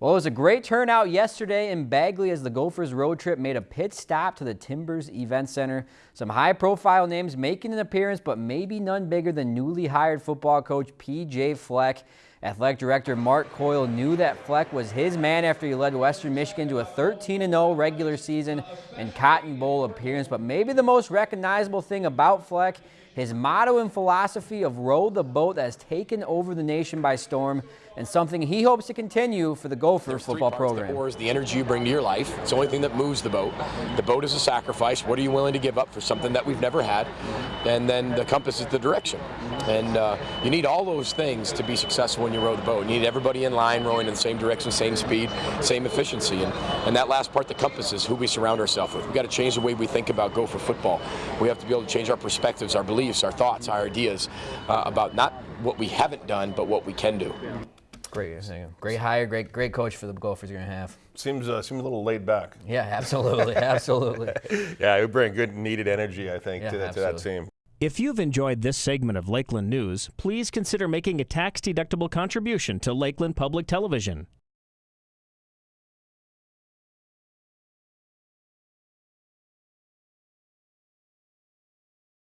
Well, it was a great turnout yesterday in Bagley as the Gophers road trip made a pit stop to the Timbers Event Center. Some high-profile names making an appearance, but maybe none bigger than newly hired football coach P.J. Fleck. Athletic Director Mark Coyle knew that Fleck was his man after he led Western Michigan to a 13-0 regular season and Cotton Bowl appearance. But maybe the most recognizable thing about Fleck his motto and philosophy of row the boat that has taken over the nation by storm and something he hopes to continue for the Gopher There's football program. The is the energy you bring to your life. It's the only thing that moves the boat. The boat is a sacrifice. What are you willing to give up for something that we've never had? And then the compass is the direction. And uh, you need all those things to be successful when you row the boat. You need everybody in line rowing in the same direction, same speed, same efficiency. And, and that last part, the compass, is who we surround ourselves with. We've got to change the way we think about Gopher football. We have to be able to change our perspectives, our beliefs, beliefs, our thoughts, our ideas uh, about not what we haven't done, but what we can do. Great, great hire, great, great coach for the Gophers you're gonna have. Seems uh, seems a little laid back. Yeah, absolutely, absolutely. yeah, it would bring good needed energy, I think, yeah, to, to that team. If you've enjoyed this segment of Lakeland News, please consider making a tax-deductible contribution to Lakeland Public Television.